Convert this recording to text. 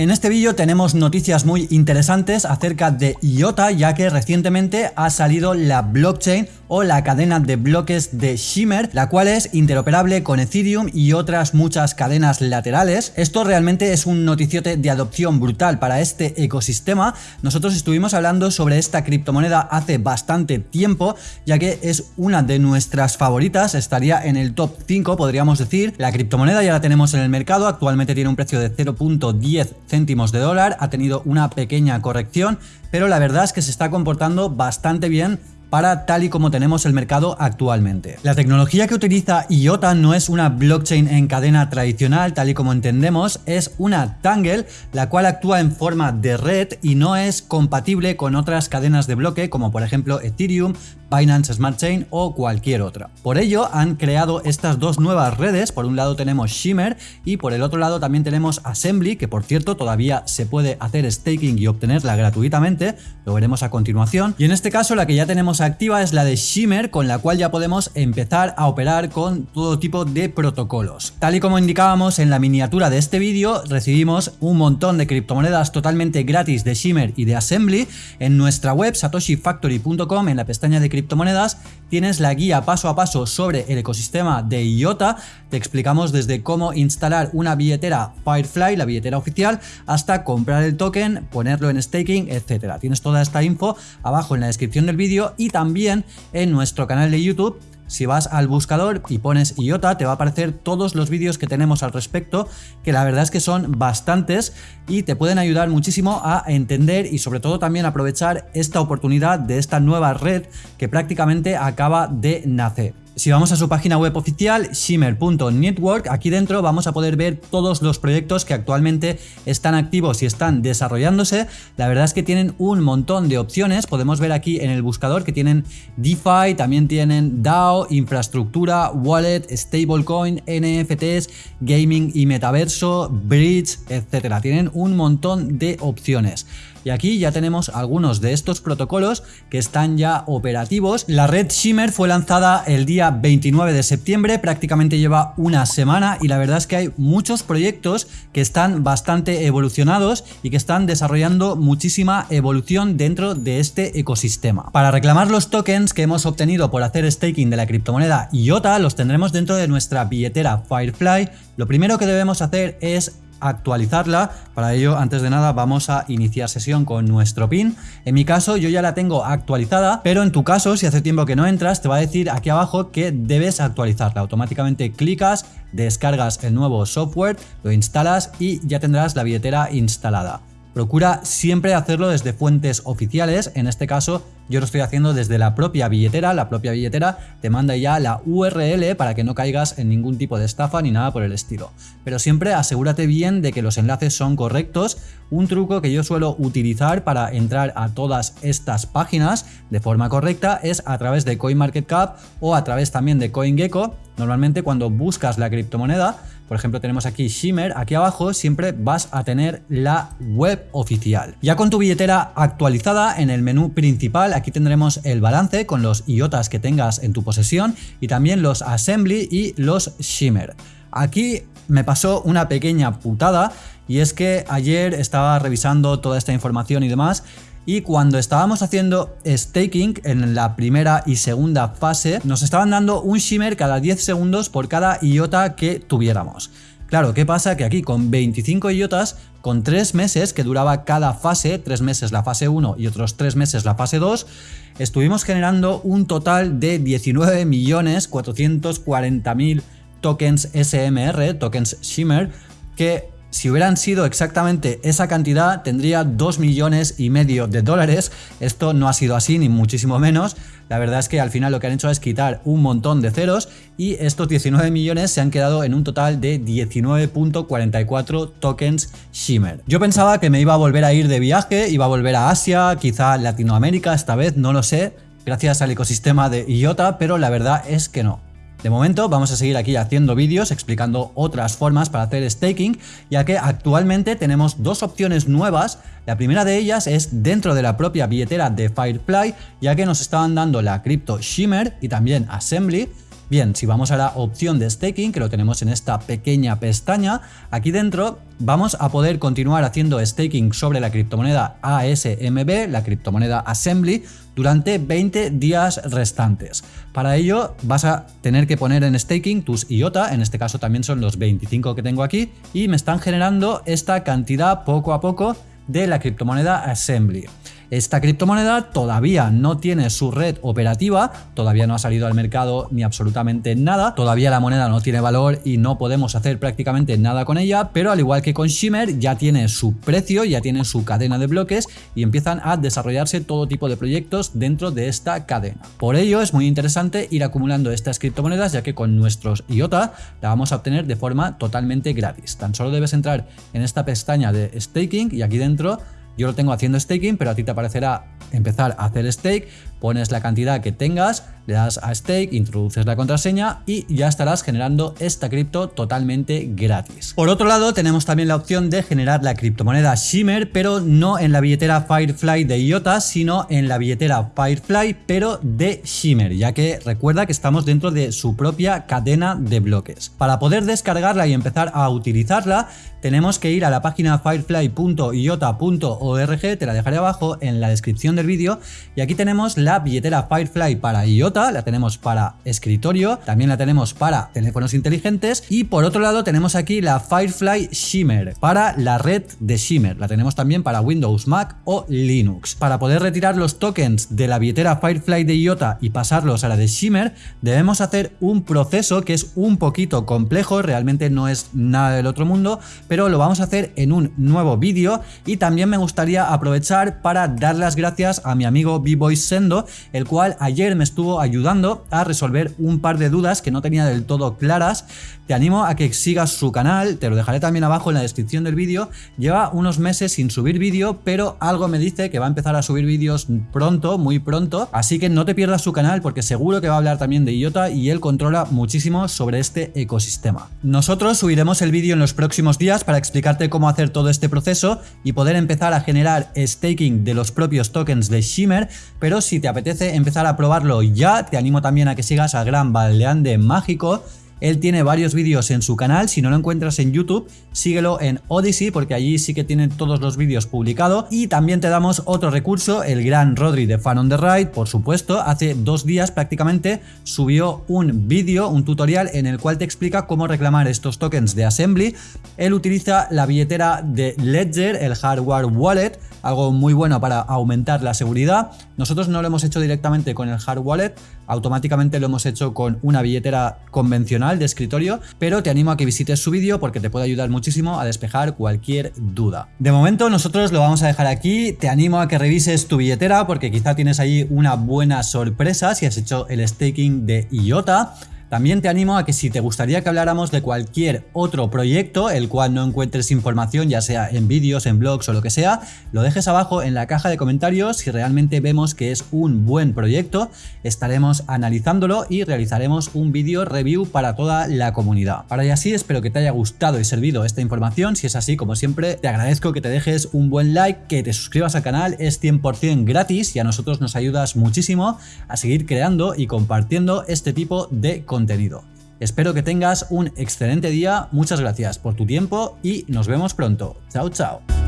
En este vídeo tenemos noticias muy interesantes acerca de IOTA ya que recientemente ha salido la blockchain o la cadena de bloques de Shimmer, la cual es interoperable con Ethereum y otras muchas cadenas laterales. Esto realmente es un noticiote de adopción brutal para este ecosistema. Nosotros estuvimos hablando sobre esta criptomoneda hace bastante tiempo, ya que es una de nuestras favoritas, estaría en el top 5 podríamos decir. La criptomoneda ya la tenemos en el mercado, actualmente tiene un precio de 0.10 céntimos de dólar, ha tenido una pequeña corrección, pero la verdad es que se está comportando bastante bien para tal y como tenemos el mercado actualmente. La tecnología que utiliza IOTA no es una blockchain en cadena tradicional tal y como entendemos, es una Tangle la cual actúa en forma de red y no es compatible con otras cadenas de bloque como por ejemplo Ethereum, Binance Smart Chain o cualquier otra. Por ello han creado estas dos nuevas redes, por un lado tenemos Shimmer y por el otro lado también tenemos Assembly, que por cierto todavía se puede hacer staking y obtenerla gratuitamente, lo veremos a continuación. Y en este caso la que ya tenemos activa es la de Shimmer, con la cual ya podemos empezar a operar con todo tipo de protocolos. Tal y como indicábamos en la miniatura de este vídeo, recibimos un montón de criptomonedas totalmente gratis de Shimmer y de Assembly en nuestra web satoshifactory.com en la pestaña de criptomonedas, tienes la guía paso a paso sobre el ecosistema de IOTA, te explicamos desde cómo instalar una billetera Firefly, la billetera oficial, hasta comprar el token, ponerlo en staking, etcétera. Tienes toda esta info abajo en la descripción del vídeo y también en nuestro canal de YouTube si vas al buscador y pones IOTA te va a aparecer todos los vídeos que tenemos al respecto, que la verdad es que son bastantes y te pueden ayudar muchísimo a entender y sobre todo también aprovechar esta oportunidad de esta nueva red que prácticamente acaba de nacer. Si vamos a su página web oficial, shimmer.network, aquí dentro vamos a poder ver todos los proyectos que actualmente están activos y están desarrollándose. La verdad es que tienen un montón de opciones. Podemos ver aquí en el buscador que tienen DeFi, también tienen DAO, infraestructura, wallet, stablecoin, NFTs, gaming y metaverso, bridge, etcétera. Tienen un montón de opciones. Y aquí ya tenemos algunos de estos protocolos que están ya operativos. La red Shimmer fue lanzada el día 29 de septiembre, prácticamente lleva una semana y la verdad es que hay muchos proyectos que están bastante evolucionados y que están desarrollando muchísima evolución dentro de este ecosistema. Para reclamar los tokens que hemos obtenido por hacer staking de la criptomoneda IOTA los tendremos dentro de nuestra billetera Firefly. Lo primero que debemos hacer es actualizarla. Para ello, antes de nada, vamos a iniciar sesión con nuestro PIN. En mi caso, yo ya la tengo actualizada, pero en tu caso, si hace tiempo que no entras, te va a decir aquí abajo que debes actualizarla. Automáticamente clicas, descargas el nuevo software, lo instalas y ya tendrás la billetera instalada. Procura siempre hacerlo desde fuentes oficiales, en este caso yo lo estoy haciendo desde la propia billetera, la propia billetera te manda ya la URL para que no caigas en ningún tipo de estafa ni nada por el estilo. Pero siempre asegúrate bien de que los enlaces son correctos. Un truco que yo suelo utilizar para entrar a todas estas páginas de forma correcta es a través de CoinMarketCap o a través también de CoinGecko. Normalmente cuando buscas la criptomoneda por ejemplo tenemos aquí Shimmer, aquí abajo siempre vas a tener la web oficial. Ya con tu billetera actualizada en el menú principal aquí tendremos el balance con los IOTAs que tengas en tu posesión y también los Assembly y los Shimmer. Aquí me pasó una pequeña putada y es que ayer estaba revisando toda esta información y demás y cuando estábamos haciendo staking en la primera y segunda fase nos estaban dando un shimmer cada 10 segundos por cada IOTA que tuviéramos. Claro, ¿qué pasa? Que aquí con 25 IOTAs, con 3 meses que duraba cada fase, 3 meses la fase 1 y otros 3 meses la fase 2, estuvimos generando un total de 19.440.000 tokens SMR, tokens Shimmer, que si hubieran sido exactamente esa cantidad, tendría 2 millones y medio de dólares. Esto no ha sido así, ni muchísimo menos. La verdad es que al final lo que han hecho es quitar un montón de ceros y estos 19 millones se han quedado en un total de 19.44 tokens Shimmer. Yo pensaba que me iba a volver a ir de viaje, iba a volver a Asia, quizá Latinoamérica esta vez, no lo sé, gracias al ecosistema de IOTA, pero la verdad es que no. De momento vamos a seguir aquí haciendo vídeos explicando otras formas para hacer staking, ya que actualmente tenemos dos opciones nuevas. La primera de ellas es dentro de la propia billetera de Firefly, ya que nos estaban dando la cripto Shimmer y también Assembly, Bien, si vamos a la opción de staking, que lo tenemos en esta pequeña pestaña, aquí dentro vamos a poder continuar haciendo staking sobre la criptomoneda ASMB, la criptomoneda Assembly, durante 20 días restantes. Para ello vas a tener que poner en staking tus IOTA, en este caso también son los 25 que tengo aquí, y me están generando esta cantidad poco a poco de la criptomoneda Assembly. Esta criptomoneda todavía no tiene su red operativa, todavía no ha salido al mercado ni absolutamente nada, todavía la moneda no tiene valor y no podemos hacer prácticamente nada con ella, pero al igual que con Shimmer ya tiene su precio, ya tiene su cadena de bloques y empiezan a desarrollarse todo tipo de proyectos dentro de esta cadena. Por ello es muy interesante ir acumulando estas criptomonedas ya que con nuestros IOTA la vamos a obtener de forma totalmente gratis. Tan solo debes entrar en esta pestaña de staking y aquí dentro yo lo tengo haciendo staking, pero a ti te aparecerá empezar a hacer stake, pones la cantidad que tengas, le das a stake, introduces la contraseña y ya estarás generando esta cripto totalmente gratis. Por otro lado, tenemos también la opción de generar la criptomoneda Shimmer, pero no en la billetera Firefly de IOTA, sino en la billetera Firefly, pero de Shimmer, ya que recuerda que estamos dentro de su propia cadena de bloques. Para poder descargarla y empezar a utilizarla, tenemos que ir a la página firefly.iota.org, te la dejaré abajo en la descripción del vídeo, y aquí tenemos la billetera Firefly para IOTA, la tenemos para escritorio, también la tenemos para teléfonos inteligentes y por otro lado tenemos aquí la Firefly Shimmer para la red de Shimmer, la tenemos también para Windows, Mac o Linux. Para poder retirar los tokens de la billetera Firefly de IOTA y pasarlos a la de Shimmer, debemos hacer un proceso que es un poquito complejo, realmente no es nada del otro mundo, pero lo vamos a hacer en un nuevo vídeo y también me gustaría aprovechar para dar las gracias a mi amigo B-Boy Sendo el cual ayer me estuvo ayudando a resolver un par de dudas que no tenía del todo claras. Te animo a que sigas su canal, te lo dejaré también abajo en la descripción del vídeo. Lleva unos meses sin subir vídeo, pero algo me dice que va a empezar a subir vídeos pronto, muy pronto, así que no te pierdas su canal porque seguro que va a hablar también de IOTA y él controla muchísimo sobre este ecosistema. Nosotros subiremos el vídeo en los próximos días para explicarte cómo hacer todo este proceso y poder empezar a generar staking de los propios tokens de Shimmer, pero si te apetece empezar a probarlo ya, te animo también a que sigas al gran Baldeande Mágico, él tiene varios vídeos en su canal, si no lo encuentras en YouTube, síguelo en Odyssey porque allí sí que tienen todos los vídeos publicados y también te damos otro recurso, el gran Rodri de Fan on the Ride, por supuesto, hace dos días prácticamente subió un vídeo, un tutorial en el cual te explica cómo reclamar estos tokens de Assembly. Él utiliza la billetera de Ledger, el hardware wallet, algo muy bueno para aumentar la seguridad. Nosotros no lo hemos hecho directamente con el hard wallet, automáticamente lo hemos hecho con una billetera convencional de escritorio, pero te animo a que visites su vídeo porque te puede ayudar muchísimo a despejar cualquier duda. De momento nosotros lo vamos a dejar aquí, te animo a que revises tu billetera porque quizá tienes ahí una buena sorpresa si has hecho el staking de IOTA. También te animo a que si te gustaría que habláramos de cualquier otro proyecto, el cual no encuentres información, ya sea en vídeos, en blogs o lo que sea, lo dejes abajo en la caja de comentarios. Si realmente vemos que es un buen proyecto, estaremos analizándolo y realizaremos un vídeo review para toda la comunidad. Para y así, espero que te haya gustado y servido esta información. Si es así, como siempre, te agradezco que te dejes un buen like, que te suscribas al canal, es 100% gratis y a nosotros nos ayudas muchísimo a seguir creando y compartiendo este tipo de contenido contenido. Espero que tengas un excelente día, muchas gracias por tu tiempo y nos vemos pronto. Chao, chao.